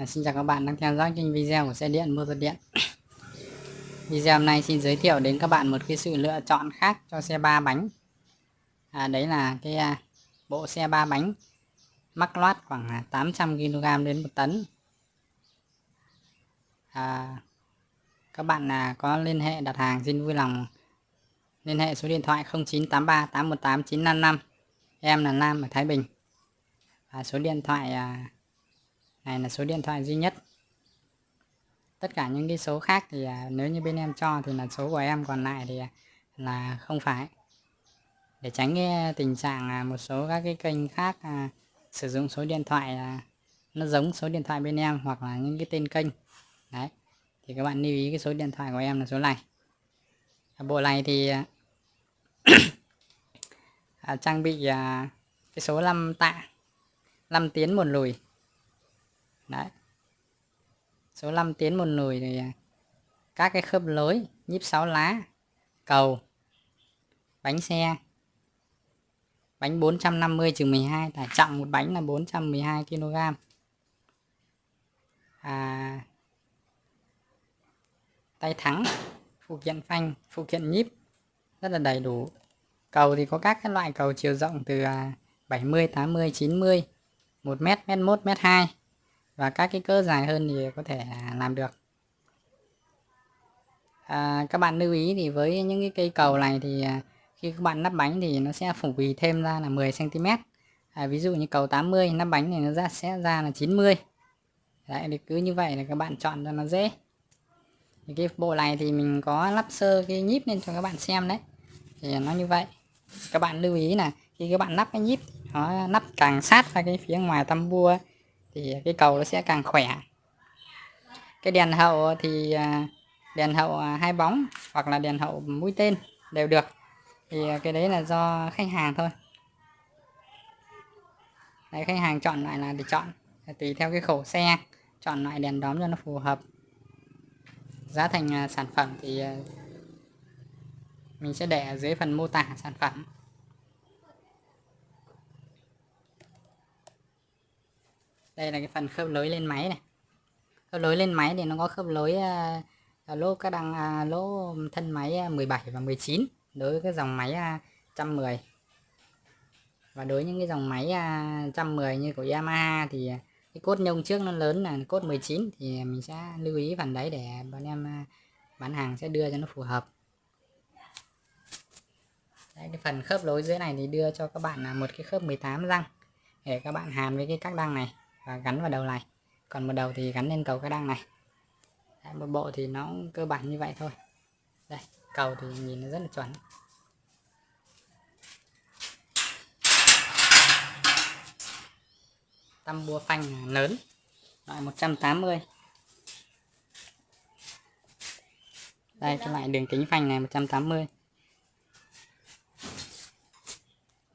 À, xin chào các bạn đang theo dõi kênh video của xe điện motor điện. Video hôm nay xin giới thiệu đến các bạn một cái sự lựa chọn khác cho xe ba bánh. À, đấy là cái à, bộ xe ba bánh mắc loát khoảng à, 800 kg đến một tấn. À, các bạn à, có liên hệ đặt hàng xin vui lòng liên hệ số điện thoại 0983 818 955 em là Nam ở Thái Bình. Và số điện thoại à, này là số điện thoại duy nhất. Tất cả những cái số khác thì à, nếu như bên em cho thì là số của em còn lại thì à, là không phải. Để tránh cái à, tình trạng một số các cái kênh khác à, sử dụng số điện thoại à, nó giống số điện thoại bên em hoặc là những cái tên kênh. Đấy thì các bạn lưu ý cái số điện thoại của em là số này. À, bộ này thì à, trang bị à, cái số 5 tạ 5 tiến một lùi đấy. Số 5 tiến một lùi thì à, các cái khớp lối nhíp 6 lá cầu bánh xe bánh 450 trừ 12 tải trọng một bánh là 412 kg à, tay thắng phụ kiện phanh phụ kiện nhíp rất là đầy đủ. Cầu thì có các cái loại cầu chiều rộng từ 70 80 90 1m m1 m2 và các cái cỡ dài hơn thì có thể làm được. À, các bạn lưu ý thì với những cái cây cầu này thì à, khi các bạn lắp bánh thì nó sẽ phủ bì thêm ra là 10 cm à, ví dụ như cầu 80 lắp bánh thì nó ra sẽ ra là 90 Đấy, thì cứ như vậy là các bạn chọn cho nó dễ. Thì cái bộ này thì mình có lắp sơ cái nhíp lên cho các bạn xem đấy. Thì nó như vậy. Các bạn lưu ý là khi các bạn lắp cái nhíp nó lắp càng sát ra cái phía ngoài tam bua thì cái cầu nó sẽ càng khỏe. Cái đèn hậu thì à, đèn hậu à, hai bóng hoặc là đèn hậu mũi tên đều được. Thì à, cái đấy là do khách hàng thôi. Đấy, khách hàng chọn lại là để chọn. Tùy theo cái khẩu xe chọn loại đèn đóm cho nó phù hợp. Giá thành sản phẩm thì mình sẽ để ở dưới phần mô tả sản phẩm. Đây là cái phần khớp lối lên máy này. Khớp lối lên máy thì nó có khớp lối uh, lỗ các đăng uh, lỗ thân máy 17 và 19 đối với cái dòng máy uh, 110 và đối với những cái dòng máy uh, 110 như của Yamaha thì cái cốt nhông trước nó lớn là cốt 19 thì mình sẽ lưu ý phần đấy để bọn em bán hàng sẽ đưa cho nó phù hợp. Đấy, cái phần khớp lối dưới này thì đưa cho các bạn là một cái khớp 18 răng để các bạn hàn với cái các đăng này và gắn vào đầu này. Còn một đầu thì gắn lên cầu cái đăng này. Đấy, một bộ thì nó cơ bản như vậy thôi. Đây cầu thì nhìn nó rất là chuẩn. Tăm bua phanh lớn. Loại 180 đây cái loại đường kính phanh này 180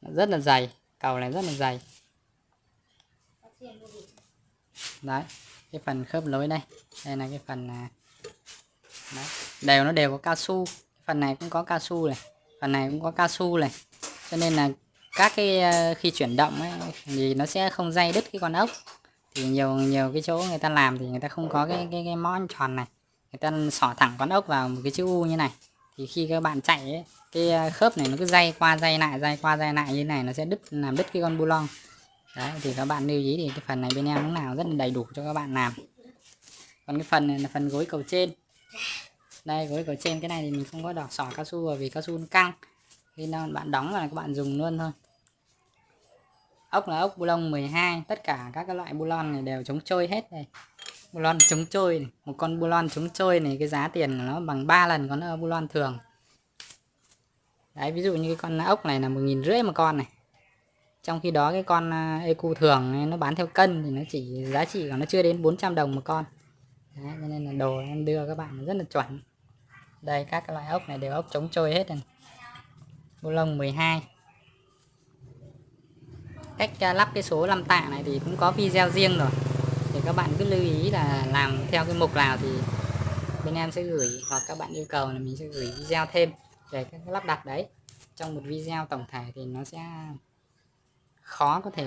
rất là dày cầu này rất là dày đấy cái phần khớp lối đây. Đây là cái phần à, đấy. đều nó đều có cao su. Phần này cũng có cao su này phần này cũng có cao su này. Cho nên là các cái à, khi chuyển động ấy, thì nó sẽ không dây đứt cái con ốc. Thì nhiều nhiều cái chỗ người ta làm thì người ta không có cái cái cái món tròn này. Người ta xỏ thẳng con ốc vào một cái chữ u như này. Thì khi các bạn chạy ấy, cái à, khớp này nó cứ dây qua dây lại dây qua dây lại như này nó sẽ đứt làm đứt cái con bu lon đấy, thì các bạn lưu ý thì cái phần này bên em lúc nào rất là đầy đủ cho các bạn làm. Còn cái phần này là phần gối cầu trên. Đây, gối cầu trên, cái này thì mình không có đỏ sỏ cao su bởi vì cao su nó căng. Khi nào bạn đóng là các bạn dùng luôn thôi. Ốc là ốc bu lông 12 tất cả các cái loại bu lon này đều chống trôi hết đây. Bu lon chống trôi này. một con bu lon chống trôi này, cái giá tiền của nó bằng 3 lần con bu lon thường. Đấy, ví dụ như cái con ốc này là một nghìn rưỡi một con này trong khi đó cái con à, ecu thường nó bán theo cân thì nó chỉ giá trị của nó chưa đến 400 đồng một con. Đấy, cho nên là đồ em đưa các bạn rất là chuẩn. Đây các loại ốc này đều ốc chống trôi hết này bu lông 12 cách à, lắp cái số 5 tạ này thì cũng có video riêng rồi. Thì các bạn cứ lưu ý là làm theo cái mục nào thì bên em sẽ gửi hoặc các bạn yêu cầu là mình sẽ gửi video thêm về các lắp đặt đấy. Trong một video tổng thể thì nó sẽ khó có thể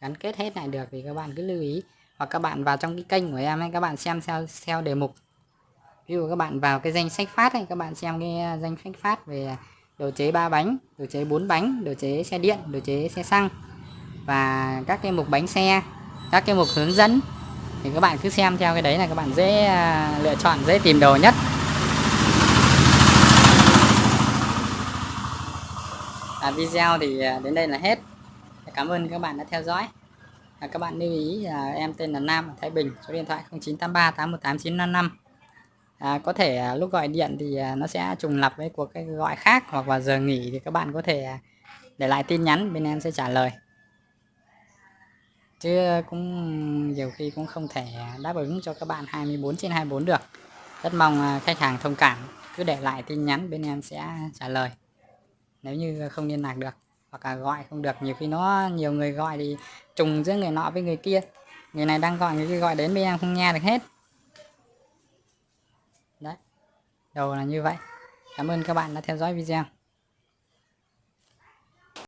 gắn kết hết lại được thì các bạn cứ lưu ý. Hoặc các bạn vào trong cái kênh của em ấy các bạn xem theo theo đề mục. Ví dụ các bạn vào cái danh sách phát này các bạn xem cái à, danh sách phát về đồ chế ba bánh đồ chế bốn bánh đồ chế xe điện đồ chế xe xăng và các cái mục bánh xe các cái mục hướng dẫn. Thì các bạn cứ xem theo cái đấy là các bạn dễ à, lựa chọn dễ tìm đồ nhất. À, video thì à, đến đây là hết cảm ơn các bạn đã theo dõi. À, các bạn lưu ý là em tên là Nam ở Thái Bình số điện thoại 0983 818 955 à, có thể à, lúc gọi điện thì à, nó sẽ trùng lập với cuộc cái gọi khác hoặc vào giờ nghỉ thì các bạn có thể à, để lại tin nhắn bên em sẽ trả lời. Chứ cũng nhiều khi cũng không thể đáp ứng cho các bạn 24 trên 24 được. Rất mong à, khách hàng thông cảm. Cứ để lại tin nhắn bên em sẽ trả lời. Nếu như không liên lạc được hoặc là gọi không được, nhiều khi nó, nhiều người gọi thì trùng giữa người nọ với người kia. Người này đang gọi, người kia gọi đến bên em không nghe được hết. Đấy, đầu là như vậy. Cảm ơn các bạn đã theo dõi video.